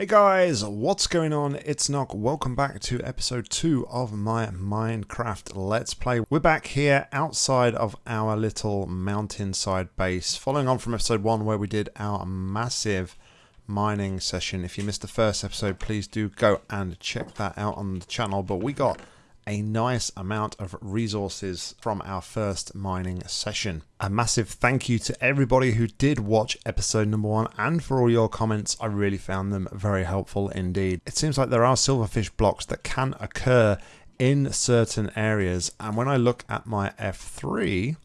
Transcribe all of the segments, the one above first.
Hey guys, what's going on? It's Nock. Welcome back to episode 2 of my Minecraft Let's Play. We're back here outside of our little mountainside base, following on from episode 1 where we did our massive mining session. If you missed the first episode, please do go and check that out on the channel. But we got a nice amount of resources from our first mining session. A massive thank you to everybody who did watch episode number one and for all your comments. I really found them very helpful indeed. It seems like there are silverfish blocks that can occur in certain areas and when I look at my F3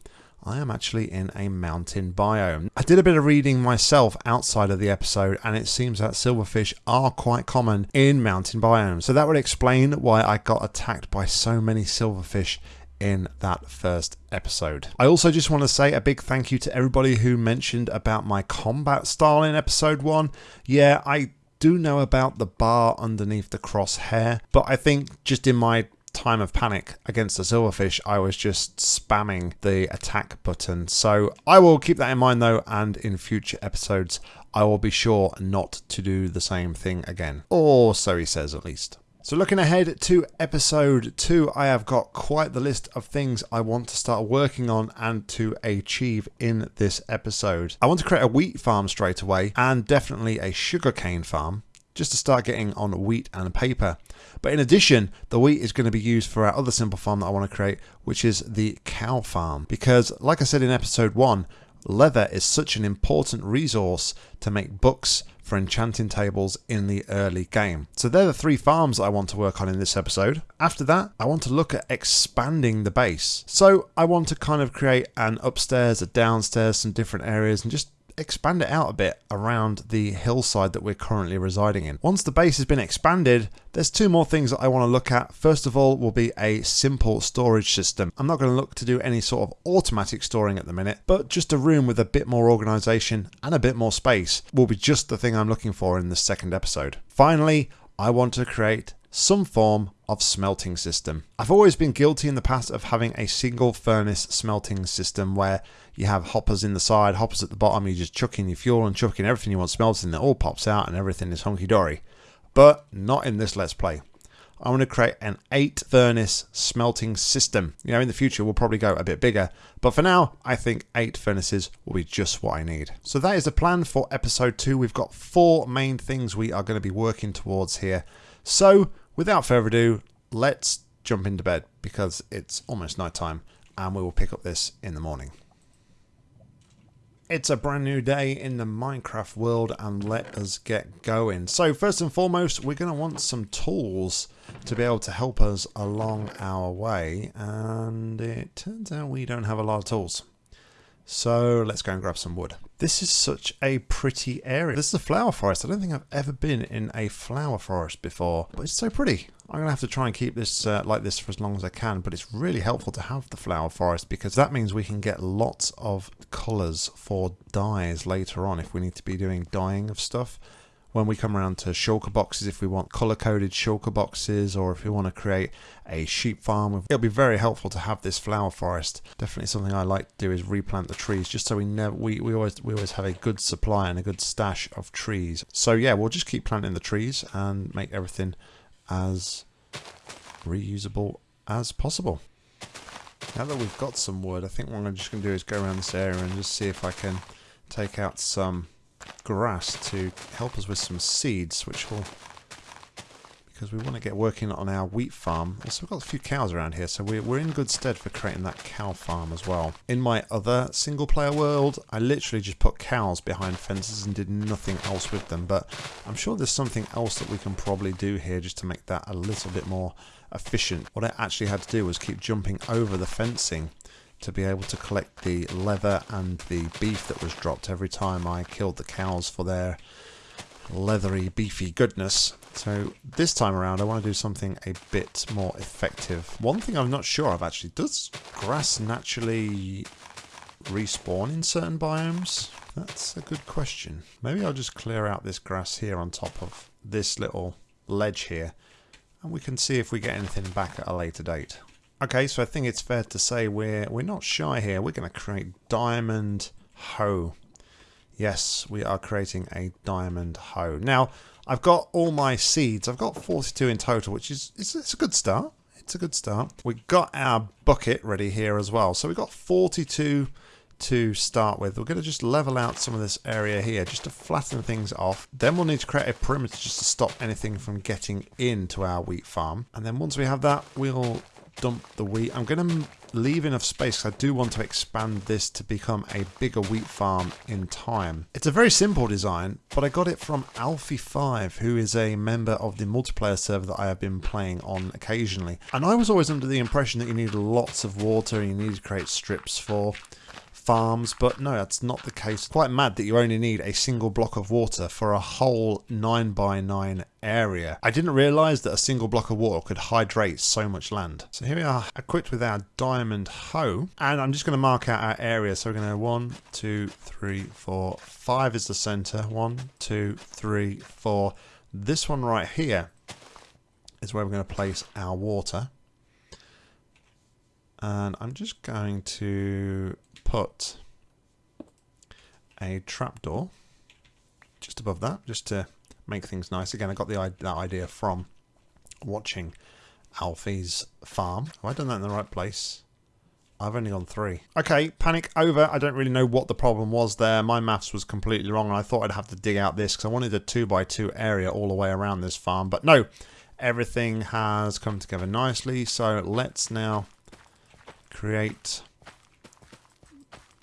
I am actually in a mountain biome. I did a bit of reading myself outside of the episode and it seems that silverfish are quite common in mountain biomes. So that would explain why I got attacked by so many silverfish in that first episode. I also just want to say a big thank you to everybody who mentioned about my combat style in episode 1. Yeah, I do know about the bar underneath the crosshair, but I think just in my time of panic against the silverfish, I was just spamming the attack button. So I will keep that in mind though, and in future episodes, I will be sure not to do the same thing again. Or so he says at least. So looking ahead to episode 2, I have got quite the list of things I want to start working on and to achieve in this episode. I want to create a wheat farm straight away and definitely a sugarcane farm just to start getting on wheat and paper. But in addition, the wheat is going to be used for our other simple farm that I want to create, which is the cow farm. Because like I said in episode 1, leather is such an important resource to make books for enchanting tables in the early game. So they're the three farms I want to work on in this episode. After that, I want to look at expanding the base. So I want to kind of create an upstairs, a downstairs, some different areas and just expand it out a bit around the hillside that we're currently residing in. Once the base has been expanded, there's two more things that I want to look at. First of all will be a simple storage system. I'm not going to look to do any sort of automatic storing at the minute, but just a room with a bit more organization and a bit more space will be just the thing I'm looking for in the second episode. Finally, I want to create some form of smelting system. I've always been guilty in the past of having a single furnace smelting system where you have hoppers in the side, hoppers at the bottom, you just chuck in your fuel and chuck in everything you want smelting, it all pops out and everything is hunky-dory. But not in this Let's Play. I want to create an 8 furnace smelting system. You know, in the future we'll probably go a bit bigger, but for now I think 8 furnaces will be just what I need. So that is the plan for episode 2. We've got four main things we are going to be working towards here. So without further ado, let's jump into bed because it's almost night time and we will pick up this in the morning. It's a brand new day in the Minecraft world and let us get going. So first and foremost we're going to want some tools to be able to help us along our way and it turns out we don't have a lot of tools. So let's go and grab some wood. This is such a pretty area. This is a flower forest. I don't think I've ever been in a flower forest before, but it's so pretty. I'm going to have to try and keep this uh, like this for as long as I can, but it's really helpful to have the flower forest because that means we can get lots of colours for dyes later on if we need to be doing dyeing of stuff when we come around to shulker boxes, if we want color-coded shulker boxes or if we want to create a sheep farm, it'll be very helpful to have this flower forest. Definitely something I like to do is replant the trees just so we never we, we always we always have a good supply and a good stash of trees. So yeah, we'll just keep planting the trees and make everything as reusable as possible. Now that we've got some wood, I think what I'm just going to do is go around this area and just see if I can take out some grass to help us with some seeds, which will because we want to get working on our wheat farm. Also, we've got a few cows around here, so we're, we're in good stead for creating that cow farm as well. In my other single-player world, I literally just put cows behind fences and did nothing else with them, but I'm sure there's something else that we can probably do here just to make that a little bit more efficient. What I actually had to do was keep jumping over the fencing to be able to collect the leather and the beef that was dropped every time I killed the cows for their leathery, beefy goodness. So this time around I want to do something a bit more effective. One thing I'm not sure of actually, does grass naturally respawn in certain biomes? That's a good question. Maybe I'll just clear out this grass here on top of this little ledge here and we can see if we get anything back at a later date. Okay, so I think it's fair to say we're we're not shy here. We're going to create diamond hoe. Yes, we are creating a diamond hoe. Now, I've got all my seeds. I've got 42 in total, which is it's, it's a good start. It's a good start. We've got our bucket ready here as well. So we've got 42 to start with. We're going to just level out some of this area here just to flatten things off. Then we'll need to create a perimeter just to stop anything from getting into our wheat farm. And then once we have that, we'll dump the wheat. I'm going to leave enough space I do want to expand this to become a bigger wheat farm in time. It's a very simple design, but I got it from Alfie5, who is a member of the multiplayer server that I have been playing on occasionally. And I was always under the impression that you needed lots of water, and you need to create strips for farms, but no, that's not the case. Quite mad that you only need a single block of water for a whole 9 by 9 area. I didn't realise that a single block of water could hydrate so much land. So here we are equipped with our diamond hoe, and I'm just going to mark out our area. So we're going to one, two, three, four, five is the centre. One, two, three, four. This one right here is where we're going to place our water. And I'm just going to put a trapdoor just above that, just to make things nice. Again, I got the that idea from watching Alfie's farm. Have I done that in the right place? I've only gone three. Okay, panic over. I don't really know what the problem was there. My maths was completely wrong, and I thought I'd have to dig out this because I wanted a 2 by 2 area all the way around this farm. But no, everything has come together nicely. So let's now create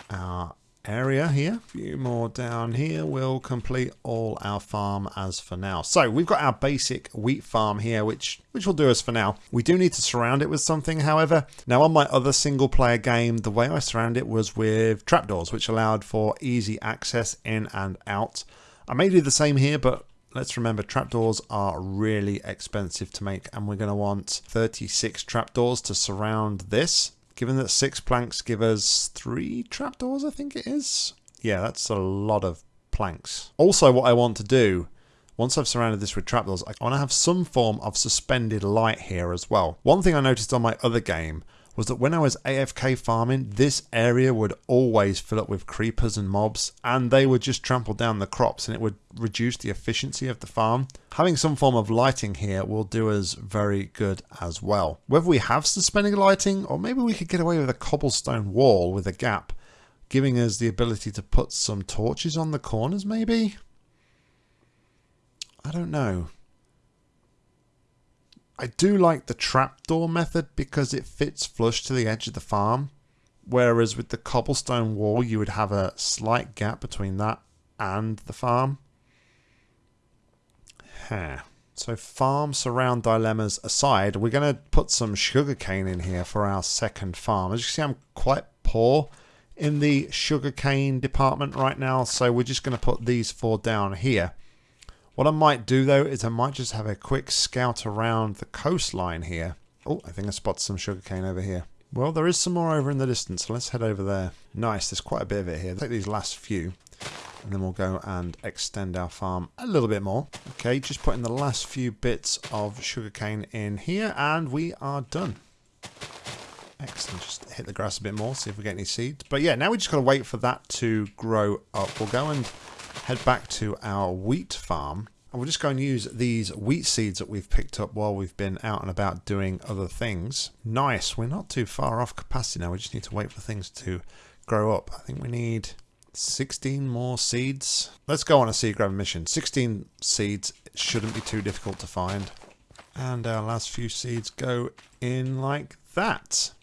our area here. A few more down here We'll complete all our farm as for now. So we've got our basic wheat farm here, which, which will do us for now. We do need to surround it with something, however. Now on my other single player game, the way I surround it was with trapdoors, which allowed for easy access in and out. I may do the same here, but let's remember trapdoors are really expensive to make and we're going to want 36 trapdoors to surround this Given that six planks give us three trapdoors, I think it is. Yeah, that's a lot of planks. Also, what I want to do, once I've surrounded this with trapdoors, I want to have some form of suspended light here as well. One thing I noticed on my other game was that when I was AFK farming, this area would always fill up with creepers and mobs, and they would just trample down the crops and it would reduce the efficiency of the farm. Having some form of lighting here will do us very good as well. Whether we have suspending lighting, or maybe we could get away with a cobblestone wall with a gap, giving us the ability to put some torches on the corners maybe? I don't know. I do like the trapdoor method because it fits flush to the edge of the farm. Whereas with the cobblestone wall, you would have a slight gap between that and the farm. Huh. So farm surround dilemmas aside, we're going to put some sugarcane in here for our second farm. As you see, I'm quite poor in the sugarcane department right now, so we're just going to put these four down here. What I might do though is I might just have a quick scout around the coastline here. Oh, I think I spot some sugarcane over here. Well, there is some more over in the distance, so let's head over there. Nice, there's quite a bit of it here. Take these last few, and then we'll go and extend our farm a little bit more. Okay, just putting the last few bits of sugarcane in here, and we are done. Excellent, just hit the grass a bit more, see if we get any seeds. But yeah, now we just got to wait for that to grow up. We'll go and head back to our wheat farm and we'll just go and use these wheat seeds that we've picked up while we've been out and about doing other things. Nice, we're not too far off capacity now, we just need to wait for things to grow up. I think we need 16 more seeds. Let's go on a seed grab mission. 16 seeds shouldn't be too difficult to find. And our last few seeds go in like that.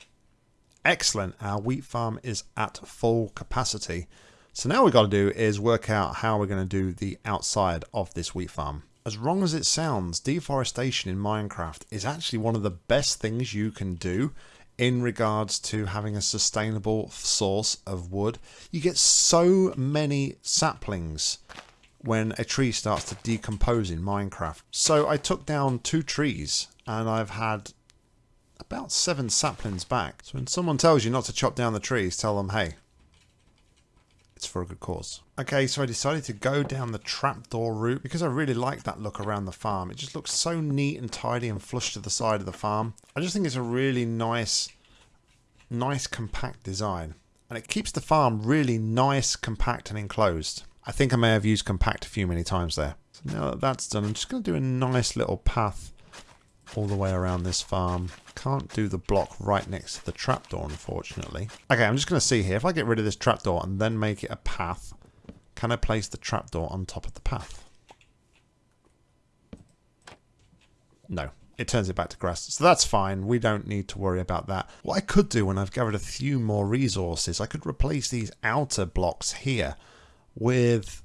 Excellent, our wheat farm is at full capacity. So now we've got to do is work out how we're going to do the outside of this wheat farm. As wrong as it sounds, deforestation in Minecraft is actually one of the best things you can do in regards to having a sustainable source of wood. You get so many saplings when a tree starts to decompose in Minecraft. So I took down two trees and I've had about seven saplings back. So when someone tells you not to chop down the trees, tell them, hey, it's for a good cause. Okay, so I decided to go down the trapdoor route because I really like that look around the farm. It just looks so neat and tidy and flush to the side of the farm. I just think it's a really nice, nice compact design. And it keeps the farm really nice, compact and enclosed. I think I may have used compact a few many times there. So now that that's done, I'm just going to do a nice little path all the way around this farm. Can't do the block right next to the trapdoor, unfortunately. Okay, I'm just going to see here. If I get rid of this trapdoor and then make it a path, can I place the trapdoor on top of the path? No. It turns it back to grass. So that's fine. We don't need to worry about that. What I could do when I've gathered a few more resources, I could replace these outer blocks here with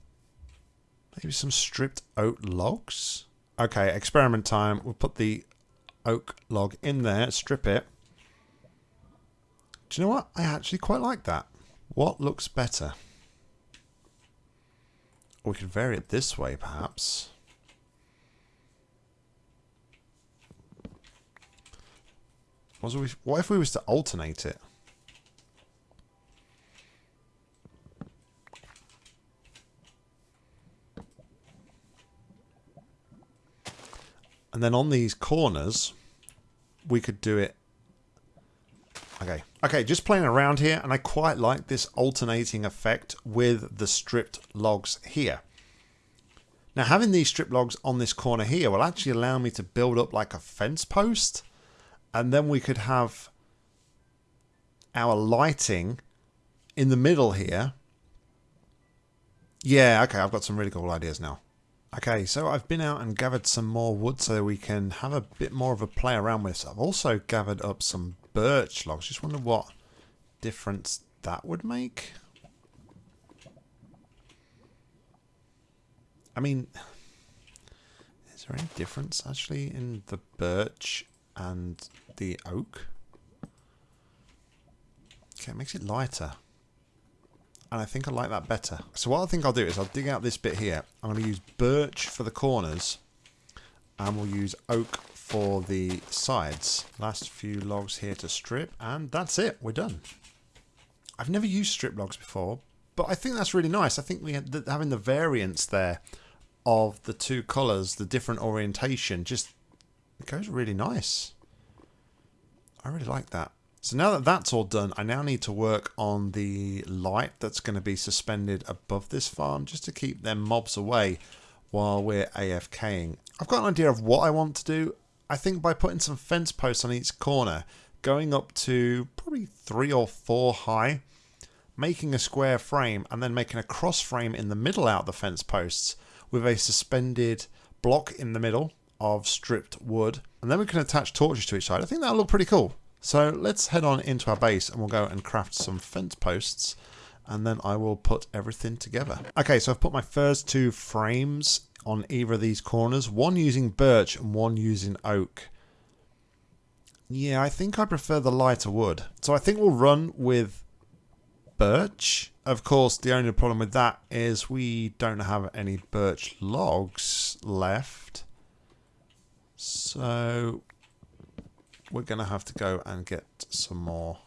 maybe some stripped oak logs. Okay, experiment time. We'll put the oak log in there, strip it. Do you know what? I actually quite like that. What looks better? We could vary it this way, perhaps. What if we was to alternate it? And then on these corners, we could do it... Okay. Okay, just playing around here, and I quite like this alternating effect with the stripped logs here. Now, having these strip logs on this corner here will actually allow me to build up like a fence post. And then we could have our lighting in the middle here. Yeah, okay, I've got some really cool ideas now. Okay, so I've been out and gathered some more wood so we can have a bit more of a play around with. So I've also gathered up some birch logs. Just wonder what difference that would make. I mean, is there any difference actually in the birch and the oak? Okay, it makes it lighter and I think I like that better. So what I think I'll do is I'll dig out this bit here. I'm going to use birch for the corners and we'll use oak for the sides. Last few logs here to strip and that's it. We're done. I've never used strip logs before, but I think that's really nice. I think we the, having the variance there of the two colours, the different orientation, just it goes really nice. I really like that. So now that that's all done, I now need to work on the light that's going to be suspended above this farm just to keep them mobs away while we're AFKing. I've got an idea of what I want to do. I think by putting some fence posts on each corner, going up to probably three or four high, making a square frame and then making a cross frame in the middle out of the fence posts with a suspended block in the middle of stripped wood. And then we can attach torches to each side. I think that'll look pretty cool. So let's head on into our base and we'll go and craft some fence posts and then I will put everything together. Okay, so I've put my first two frames on either of these corners, one using birch and one using oak. Yeah, I think I prefer the lighter wood. So I think we'll run with birch. Of course, the only problem with that is we don't have any birch logs left. So we're going to have to go and get some more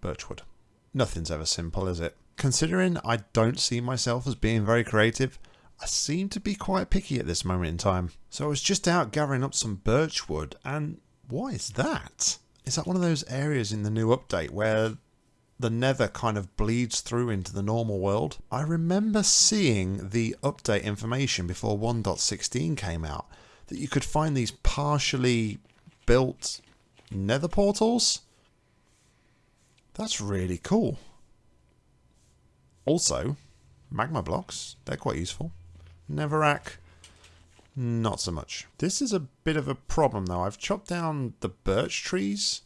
birchwood. Nothing's ever simple, is it? Considering I don't see myself as being very creative, I seem to be quite picky at this moment in time. So I was just out gathering up some birchwood, and what is that? Is that one of those areas in the new update where the nether kind of bleeds through into the normal world? I remember seeing the update information before 1.16 came out that you could find these partially built nether portals. That's really cool. Also, magma blocks, they're quite useful. Netherrack, not so much. This is a bit of a problem though. I've chopped down the birch trees.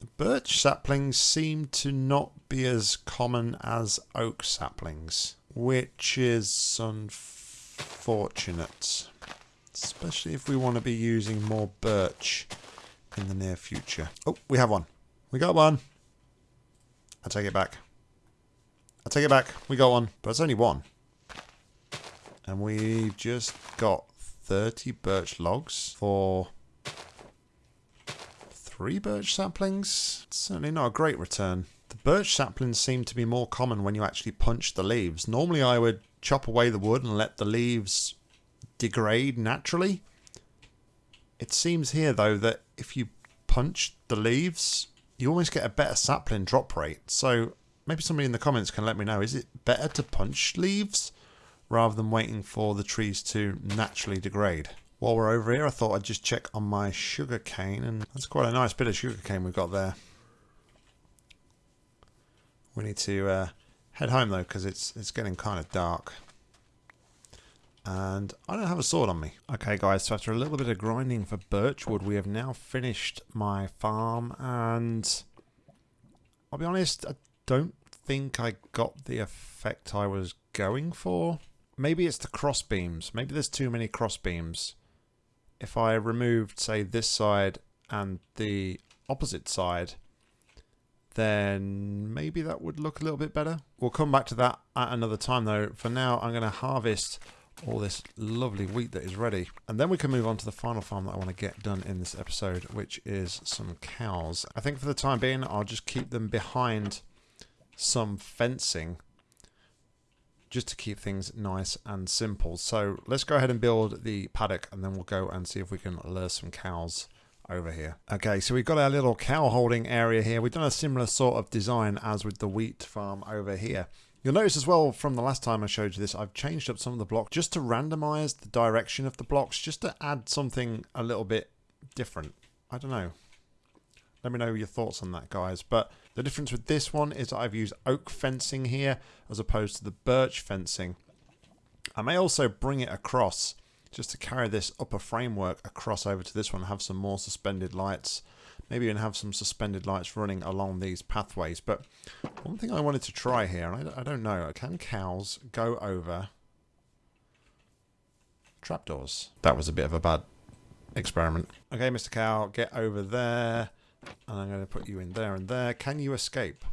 The birch saplings seem to not be as common as oak saplings, which is unfortunate. Especially if we want to be using more birch in the near future. Oh, we have one. We got one. I take it back. I take it back. We got one. But it's only one. And we've just got 30 birch logs for three birch saplings. It's certainly not a great return. The birch saplings seem to be more common when you actually punch the leaves. Normally I would chop away the wood and let the leaves degrade naturally. It seems here, though, that if you punch the leaves, you almost get a better sapling drop rate. So maybe somebody in the comments can let me know. Is it better to punch leaves rather than waiting for the trees to naturally degrade? While we're over here, I thought I'd just check on my sugar cane, and that's quite a nice bit of sugar cane we've got there. We need to uh, head home though, because it's it's getting kind of dark. And I don't have a sword on me. Okay guys, so after a little bit of grinding for birchwood, we have now finished my farm, and I'll be honest, I don't think I got the effect I was going for. Maybe it's the cross beams. Maybe there's too many cross beams if I removed, say, this side and the opposite side, then maybe that would look a little bit better. We'll come back to that at another time though. For now, I'm going to harvest all this lovely wheat that is ready. And then we can move on to the final farm that I want to get done in this episode, which is some cows. I think for the time being, I'll just keep them behind some fencing just to keep things nice and simple. So let's go ahead and build the paddock and then we'll go and see if we can lure some cows over here. Okay, so we've got our little cow holding area here. We've done a similar sort of design as with the wheat farm over here. You'll notice as well from the last time I showed you this, I've changed up some of the blocks just to randomize the direction of the blocks, just to add something a little bit different. I don't know. Let me know your thoughts on that, guys. But the difference with this one is I've used oak fencing here as opposed to the birch fencing. I may also bring it across just to carry this upper framework across over to this one have some more suspended lights. Maybe even have some suspended lights running along these pathways. But one thing I wanted to try here, and I, I don't know, can cows go over trapdoors? That was a bit of a bad experiment. Okay, Mr. Cow, get over there. And I'm going to put you in there and there. Can you escape?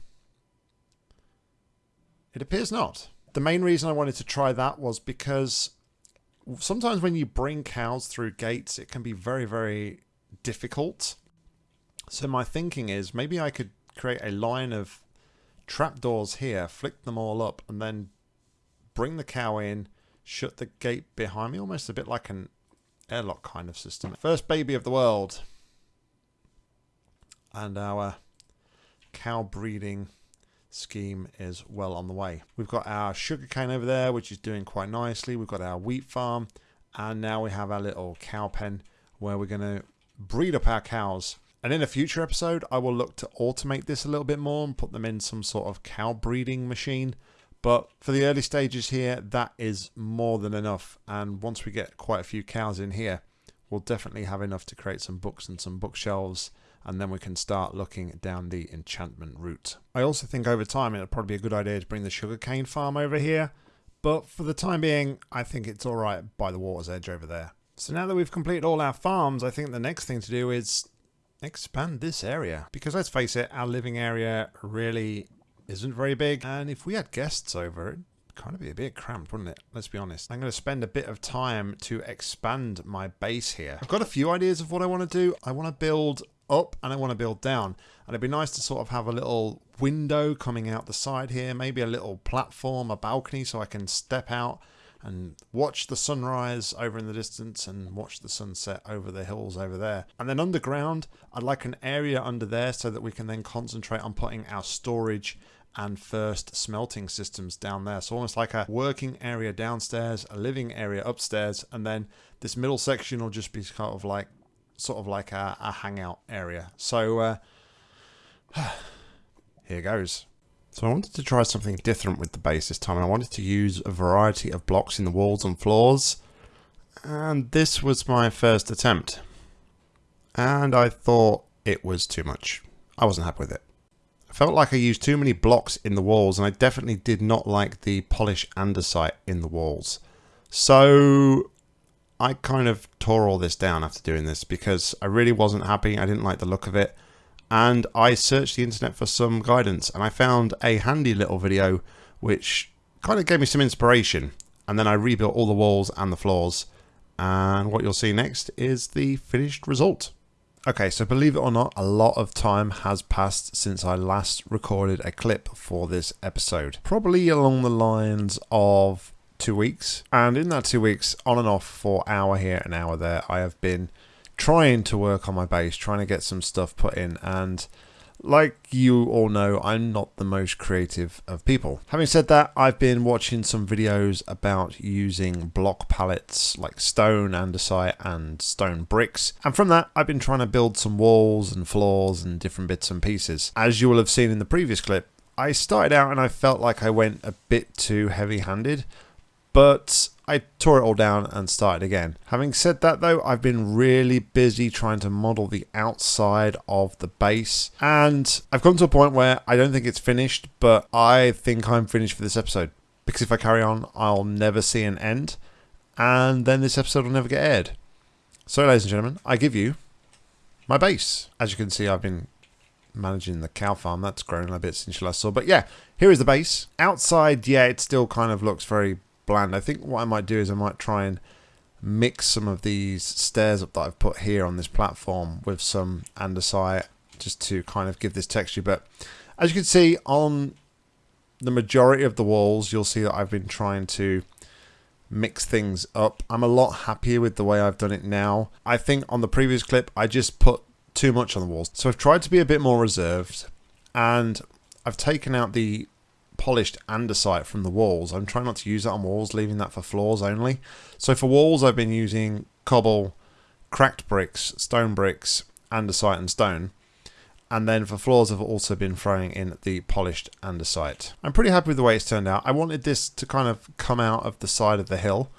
It appears not. The main reason I wanted to try that was because sometimes when you bring cows through gates, it can be very, very difficult. So my thinking is maybe I could create a line of trapdoors here, flick them all up, and then bring the cow in, shut the gate behind me, almost a bit like an airlock kind of system. First baby of the world and our cow breeding scheme is well on the way. We've got our sugarcane over there, which is doing quite nicely. We've got our wheat farm, and now we have our little cow pen where we're going to breed up our cows. And in a future episode, I will look to automate this a little bit more and put them in some sort of cow breeding machine. But for the early stages here, that is more than enough. And once we get quite a few cows in here, we'll definitely have enough to create some books and some bookshelves and then we can start looking down the enchantment route. I also think over time it'll probably be a good idea to bring the sugarcane farm over here, but for the time being, I think it's alright by the water's edge over there. So now that we've completed all our farms, I think the next thing to do is expand this area. Because let's face it, our living area really isn't very big, and if we had guests over, it'd kind of be a bit cramped, wouldn't it? Let's be honest. I'm going to spend a bit of time to expand my base here. I've got a few ideas of what I want to do. I want to build up and I want to build down. And it'd be nice to sort of have a little window coming out the side here, maybe a little platform, a balcony so I can step out and watch the sunrise over in the distance and watch the sunset over the hills over there. And then underground, I'd like an area under there so that we can then concentrate on putting our storage and first smelting systems down there. So almost like a working area downstairs, a living area upstairs, and then this middle section will just be kind of like sort of like a, a hangout area. So uh, here goes. So I wanted to try something different with the base this time. And I wanted to use a variety of blocks in the walls and floors. And this was my first attempt. And I thought it was too much. I wasn't happy with it. I felt like I used too many blocks in the walls and I definitely did not like the polish andesite in the walls. So I kind of tore all this down after doing this because I really wasn't happy. I didn't like the look of it. And I searched the internet for some guidance and I found a handy little video which kind of gave me some inspiration. And then I rebuilt all the walls and the floors. And what you'll see next is the finished result. Okay, so believe it or not, a lot of time has passed since I last recorded a clip for this episode. Probably along the lines of two weeks. And in that two weeks, on and off for hour here and hour there, I have been trying to work on my base, trying to get some stuff put in. And like you all know, I'm not the most creative of people. Having said that, I've been watching some videos about using block palettes like stone, andesite, and stone bricks. And from that, I've been trying to build some walls and floors and different bits and pieces. As you will have seen in the previous clip, I started out and I felt like I went a bit too heavy handed, but I tore it all down and started again. Having said that though, I've been really busy trying to model the outside of the base and I've come to a point where I don't think it's finished, but I think I'm finished for this episode. Because if I carry on, I'll never see an end and then this episode will never get aired. So ladies and gentlemen, I give you my base. As you can see, I've been managing the cow farm. That's grown a bit since you last saw. But yeah, here is the base. Outside, yeah, it still kind of looks very bland. I think what I might do is I might try and mix some of these stairs up that I've put here on this platform with some andesite just to kind of give this texture. But as you can see on the majority of the walls, you'll see that I've been trying to mix things up. I'm a lot happier with the way I've done it now. I think on the previous clip, I just put too much on the walls. So I've tried to be a bit more reserved and I've taken out the polished andesite from the walls. I'm trying not to use that on walls, leaving that for floors only. So for walls, I've been using cobble, cracked bricks, stone bricks, andesite and stone. And then for floors, I've also been throwing in the polished andesite. I'm pretty happy with the way it's turned out. I wanted this to kind of come out of the side of the hill.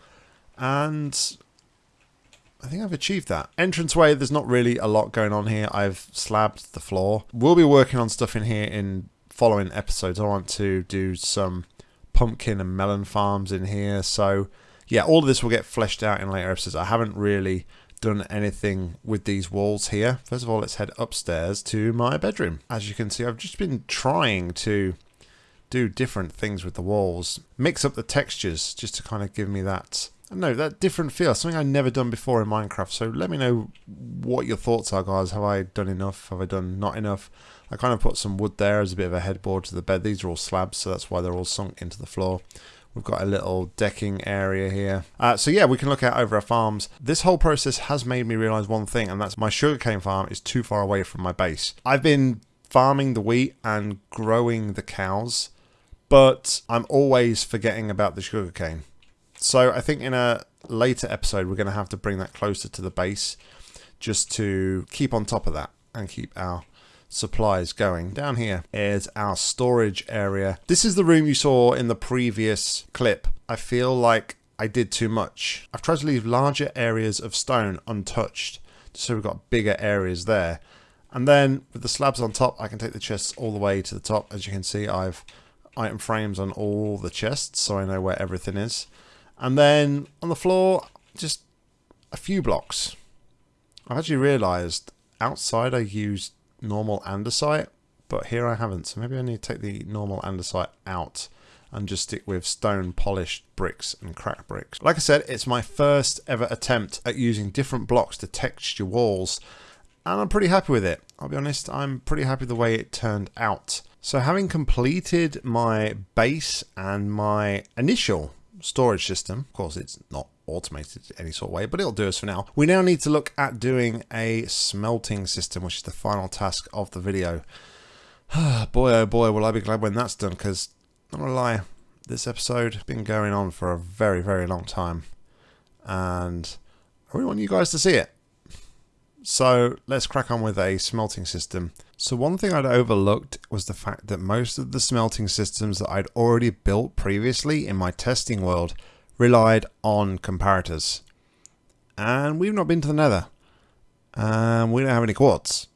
And I think I've achieved that. Entranceway, there's not really a lot going on here. I've slabbed the floor. We'll be working on stuff in here in following episodes, I want to do some pumpkin and melon farms in here. So, yeah, all of this will get fleshed out in later episodes. I haven't really done anything with these walls here. First of all, let's head upstairs to my bedroom. As you can see, I've just been trying to do different things with the walls. Mix up the textures just to kind of give me that, no, that different feel. Something I've never done before in Minecraft. So let me know what your thoughts are, guys. Have I done enough? Have I done not enough? I kind of put some wood there as a bit of a headboard to the bed. These are all slabs, so that's why they're all sunk into the floor. We've got a little decking area here. Uh, so yeah, we can look out over our farms. This whole process has made me realize one thing, and that's my sugarcane farm is too far away from my base. I've been farming the wheat and growing the cows, but I'm always forgetting about the sugarcane. So I think in a later episode, we're going to have to bring that closer to the base just to keep on top of that and keep our supplies going. Down here is our storage area. This is the room you saw in the previous clip. I feel like I did too much. I've tried to leave larger areas of stone untouched so we've got bigger areas there. And then with the slabs on top, I can take the chests all the way to the top. As you can see, I've item frames on all the chests so I know where everything is. And then on the floor, just a few blocks. I've actually realised outside I used normal andesite, but here I haven't. So maybe I need to take the normal andesite out and just stick with stone polished bricks and crack bricks. Like I said, it's my first ever attempt at using different blocks to texture walls and I'm pretty happy with it. I'll be honest, I'm pretty happy the way it turned out. So having completed my base and my initial storage system, of course it's not automated any sort of way, but it'll do us for now. We now need to look at doing a smelting system, which is the final task of the video. boy, oh boy, will I be glad when that's done, because, not gonna lie, this episode has been going on for a very, very long time, and I really want you guys to see it. So let's crack on with a smelting system. So one thing I'd overlooked was the fact that most of the smelting systems that I'd already built previously in my testing world relied on comparators. And we've not been to the nether. And we don't have any quartz.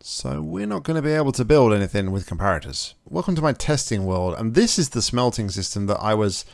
So we're not going to be able to build anything with comparators. Welcome to my testing world. And this is the smelting system that I was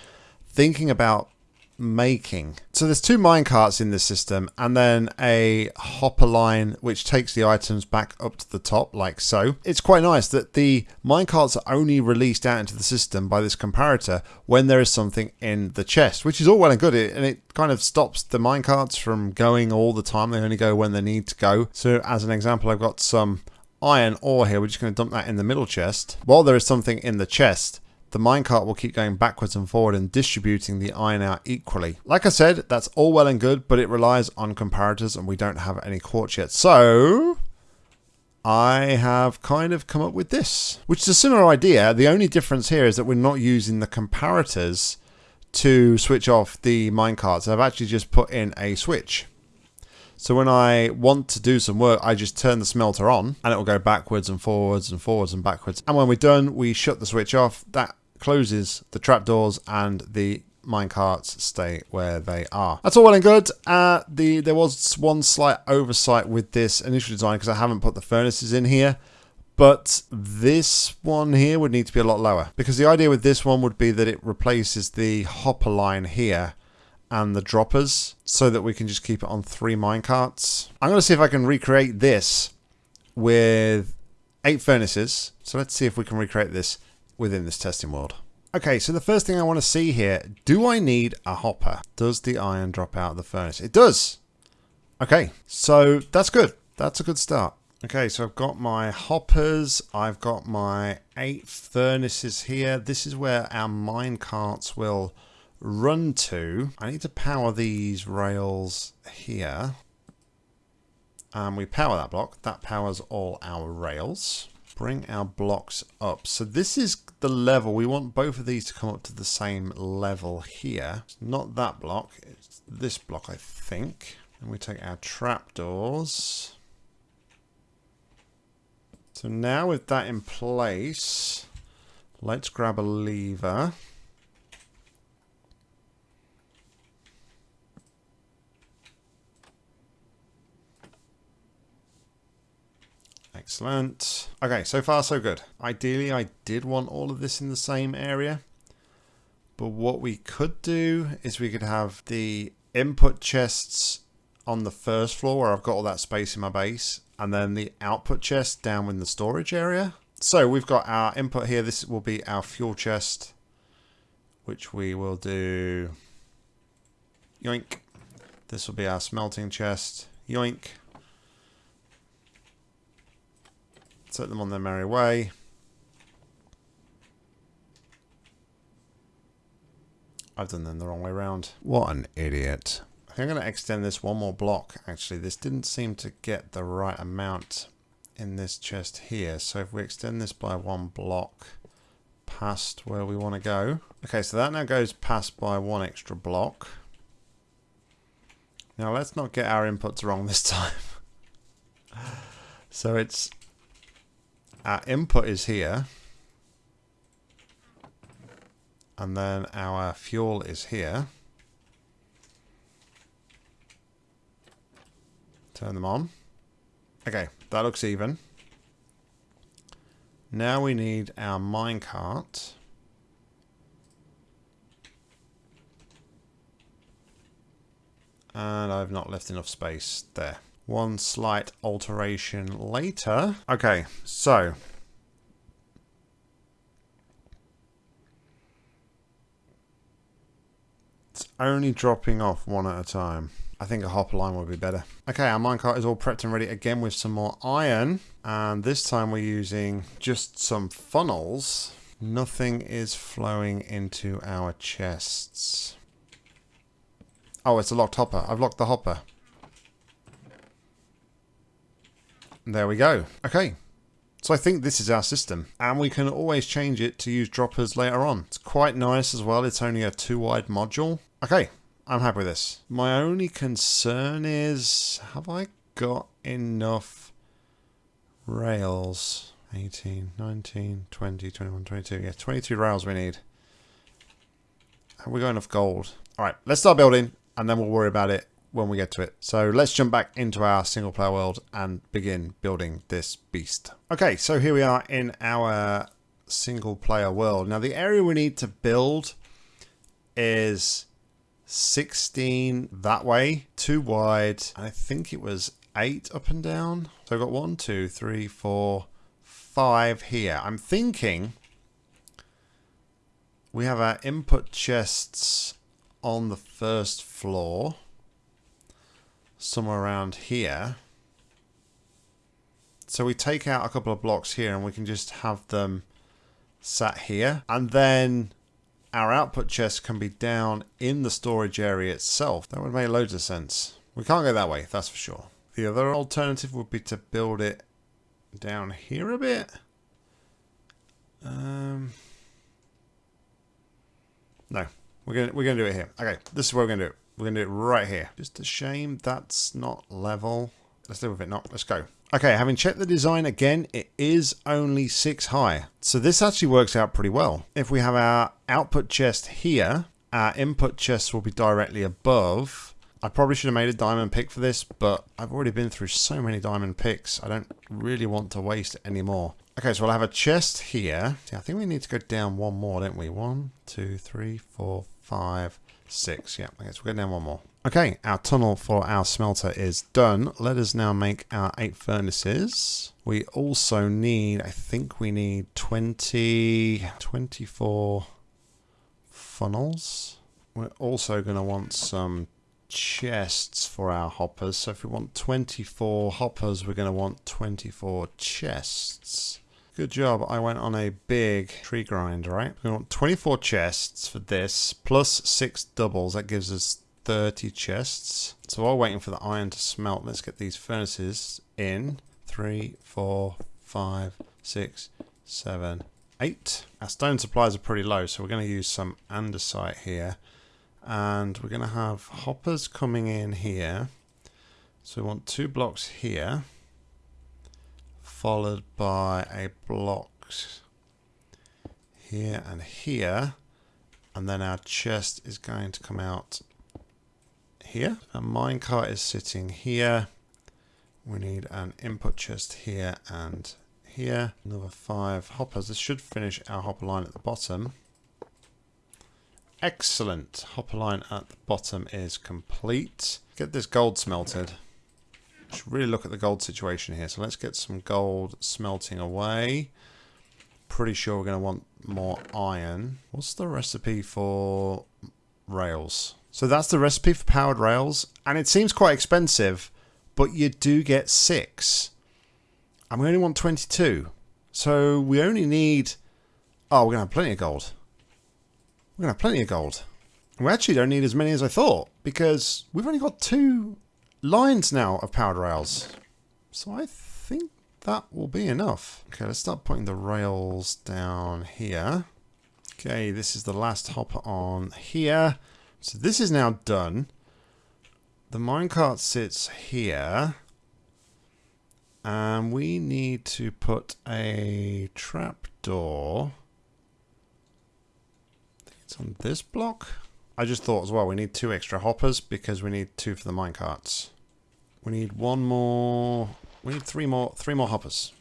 thinking about making. So there's two minecarts in this system and then a hopper line which takes the items back up to the top like so. It's quite nice that the minecarts are only released out into the system by this comparator when there is something in the chest, which is all well and good and it kind of stops the minecarts from going all the time. They only go when they need to go. So as an example, I've got some iron ore here. We're just going to dump that in the middle chest. While there is something in the chest, the minecart will keep going backwards and forward and distributing the iron out equally. Like I said, that's all well and good, but it relies on comparators and we don't have any quartz yet. So, I have kind of come up with this, which is a similar idea. The only difference here is that we're not using the comparators to switch off the minecarts. I've actually just put in a switch. So when I want to do some work, I just turn the smelter on and it will go backwards and forwards and forwards and backwards. And when we're done, we shut the switch off. That closes the trapdoors and the minecarts stay where they are. That's all well and good. Uh, the There was one slight oversight with this initial design because I haven't put the furnaces in here. But this one here would need to be a lot lower because the idea with this one would be that it replaces the hopper line here and the droppers so that we can just keep it on three minecarts. I'm going to see if I can recreate this with eight furnaces. So let's see if we can recreate this within this testing world. Okay, so the first thing I want to see here, do I need a hopper? Does the iron drop out of the furnace? It does. Okay, so that's good. That's a good start. Okay, so I've got my hoppers. I've got my eight furnaces here. This is where our mine carts will run to. I need to power these rails here. And we power that block. That powers all our rails. Bring our blocks up. So this is the level. We want both of these to come up to the same level here. It's not that block. It's this block, I think. And we take our trapdoors. So now with that in place, let's grab a lever. Excellent. Okay, so far so good. Ideally, I did want all of this in the same area. But what we could do is we could have the input chests on the first floor where I've got all that space in my base. And then the output chest down in the storage area. So we've got our input here. This will be our fuel chest. Which we will do... Yoink. This will be our smelting chest. Yoink. Set them on their merry way. I've done them the wrong way around. What an idiot. I think I'm going to extend this one more block. Actually, this didn't seem to get the right amount in this chest here. So if we extend this by one block past where we want to go. Okay, so that now goes past by one extra block. Now let's not get our inputs wrong this time. so it's our input is here. And then our fuel is here. Turn them on. Okay, that looks even. Now we need our minecart. And I've not left enough space there one slight alteration later. Okay, so it's only dropping off one at a time. I think a hopper line would be better. Okay, our minecart is all prepped and ready again with some more iron. And this time we're using just some funnels. Nothing is flowing into our chests. Oh, it's a locked hopper. I've locked the hopper. There we go. Okay. So I think this is our system. And we can always change it to use droppers later on. It's quite nice as well. It's only a two wide module. Okay. I'm happy with this. My only concern is, have I got enough rails? 18, 19, 20, 21, 22. Yeah, 22 rails we need. Have we got enough gold? All right, let's start building and then we'll worry about it when we get to it. So let's jump back into our single player world and begin building this beast. Okay, so here we are in our single player world. Now the area we need to build is 16 that way, two wide. I think it was eight up and down. So I've got one, two, three, four, five here. I'm thinking we have our input chests on the first floor somewhere around here. So we take out a couple of blocks here and we can just have them sat here. And then our output chest can be down in the storage area itself. That would make loads of sense. We can't go that way, that's for sure. The other alternative would be to build it down here a bit. Um, no, we're gonna we're gonna do it here. Okay, this is where we're gonna do it. We're gonna do it right here. Just a shame that's not level. Let's deal with it. Not. Let's go. Okay, having checked the design again, it is only six high. So this actually works out pretty well. If we have our output chest here, our input chest will be directly above. I probably should have made a diamond pick for this, but I've already been through so many diamond picks. I don't really want to waste any more. Okay, so we'll have a chest here. Yeah, I think we need to go down one more, don't we? One, two, three, four, five, six. Yeah, okay, so we'll go down one more. Okay, our tunnel for our smelter is done. Let us now make our eight furnaces. We also need, I think we need 20, 24 funnels. We're also going to want some chests for our hoppers. So if we want 24 hoppers, we're going to want 24 chests. Good job, I went on a big tree grind, right? We want 24 chests for this, plus 6 doubles. That gives us 30 chests. So while waiting for the iron to smelt, let's get these furnaces in. Three, four, five, six, seven, eight. Our stone supplies are pretty low, so we're going to use some andesite here. And we're going to have hoppers coming in here. So we want two blocks here, followed by a block here and here. And then our chest is going to come out here. A minecart is sitting here. We need an input chest here and here. Another five hoppers. This should finish our hopper line at the bottom. Excellent. Hopper line at the bottom is complete. Get this gold smelted. Should really look at the gold situation here. So let's get some gold smelting away. Pretty sure we're going to want more iron. What's the recipe for rails? So that's the recipe for powered rails, and it seems quite expensive, but you do get six. And we only want 22. So we only need... Oh, we're going to have plenty of gold. We're going to have plenty of gold. We actually don't need as many as I thought, because we've only got two lines now of powered rails. So I think that will be enough. Okay, let's start putting the rails down here. Okay, this is the last hopper on here. So this is now done. The minecart sits here. And we need to put a trapdoor. It's on this block. I just thought as well, we need two extra hoppers because we need two for the minecarts. We need one more. We need three more. Three more hoppers.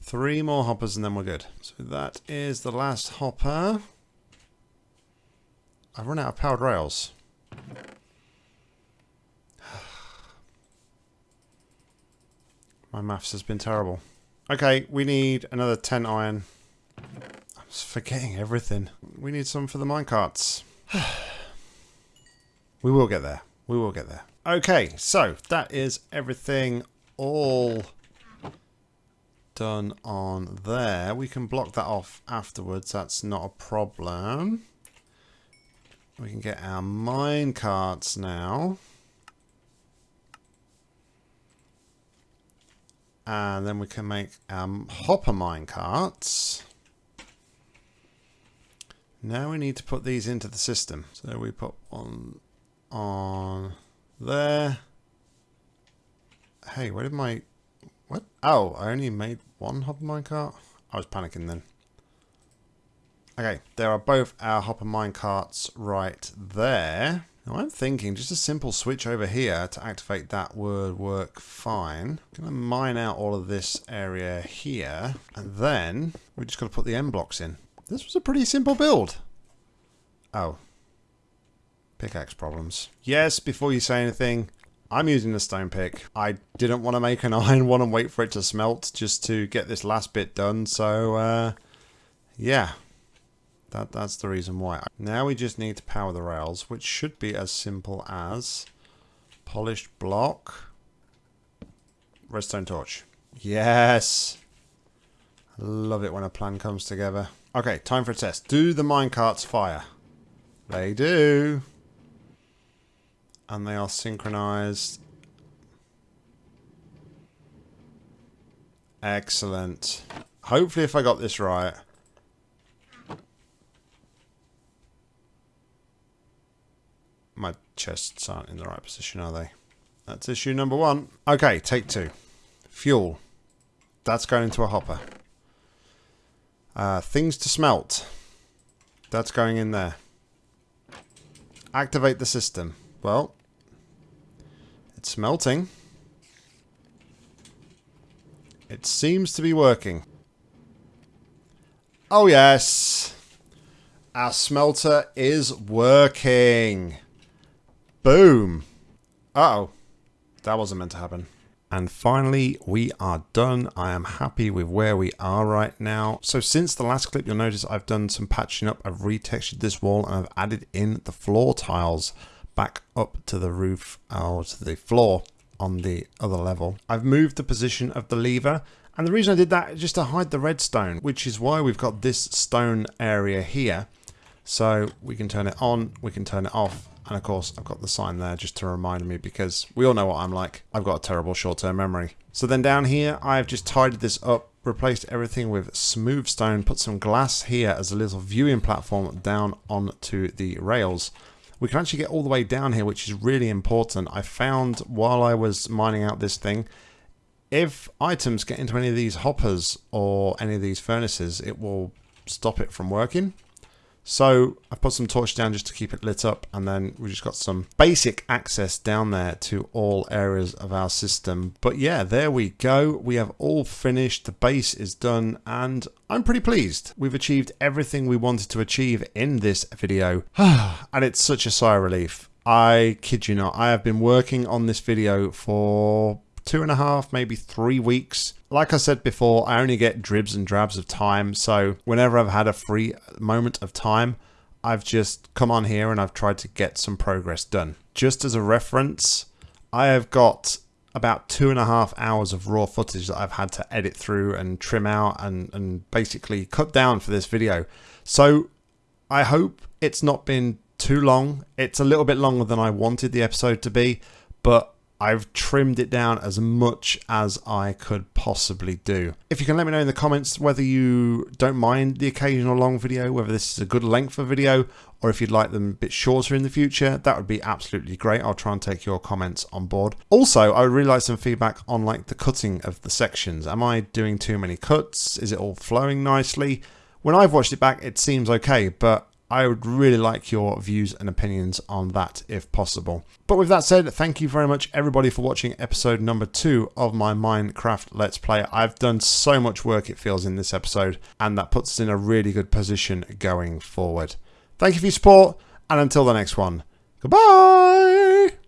Three more hoppers and then we're good. So that is the last hopper. I've run out of powered rails. My maths has been terrible. Okay, we need another 10 iron. I'm forgetting everything. We need some for the minecarts. we will get there. We will get there. Okay, so that is everything all done on there. We can block that off afterwards. That's not a problem. We can get our mine carts now. And then we can make our hopper mine carts. Now we need to put these into the system. So we put one on there. Hey, where did my... What? Oh, I only made one hopper mine cart? I was panicking then. Okay, there are both our hopper mine carts right there. Now I'm thinking just a simple switch over here to activate that would work fine. I'm going to mine out all of this area here, and then we just got to put the end blocks in. This was a pretty simple build. Oh. Pickaxe problems. Yes, before you say anything, I'm using the stone pick. I didn't want to make an iron one and wait for it to smelt just to get this last bit done, so uh, yeah. That, that's the reason why. Now we just need to power the rails, which should be as simple as polished block, redstone torch. Yes! Love it when a plan comes together. Okay, time for a test. Do the minecarts fire? They do. And they are synchronized. Excellent. Hopefully if I got this right. My chests aren't in the right position, are they? That's issue number one. Okay, take two. Fuel. That's going into a hopper. Uh, things to smelt. That's going in there. Activate the system. Well, it's smelting. It seems to be working. Oh yes. Our smelter is working. Boom. Uh oh That wasn't meant to happen. And finally, we are done. I am happy with where we are right now. So since the last clip, you'll notice I've done some patching up. I've retextured this wall and I've added in the floor tiles back up to the roof or to the floor on the other level. I've moved the position of the lever and the reason I did that is just to hide the redstone, which is why we've got this stone area here. So we can turn it on, we can turn it off, and of course, I've got the sign there just to remind me because we all know what I'm like. I've got a terrible short-term memory. So then down here, I've just tidied this up, replaced everything with smooth stone, put some glass here as a little viewing platform down onto the rails. We can actually get all the way down here, which is really important. I found while I was mining out this thing, if items get into any of these hoppers or any of these furnaces, it will stop it from working. So I've put some torch down just to keep it lit up and then we just got some basic access down there to all areas of our system. But yeah, there we go. We have all finished. The base is done and I'm pretty pleased. We've achieved everything we wanted to achieve in this video and it's such a sigh of relief. I kid you not, I have been working on this video for two and a half, maybe three weeks. Like I said before, I only get dribs and drabs of time. So whenever I've had a free moment of time, I've just come on here and I've tried to get some progress done. Just as a reference, I have got about two and a half hours of raw footage that I've had to edit through and trim out and, and basically cut down for this video. So I hope it's not been too long. It's a little bit longer than I wanted the episode to be, but I've trimmed it down as much as I could possibly do. If you can let me know in the comments whether you don't mind the occasional long video, whether this is a good length of video, or if you'd like them a bit shorter in the future, that would be absolutely great. I'll try and take your comments on board. Also, I would really like some feedback on like the cutting of the sections. Am I doing too many cuts? Is it all flowing nicely? When I've watched it back, it seems okay, but I would really like your views and opinions on that if possible. But with that said, thank you very much everybody for watching episode number two of my Minecraft Let's Play. I've done so much work it feels in this episode and that puts us in a really good position going forward. Thank you for your support and until the next one, goodbye!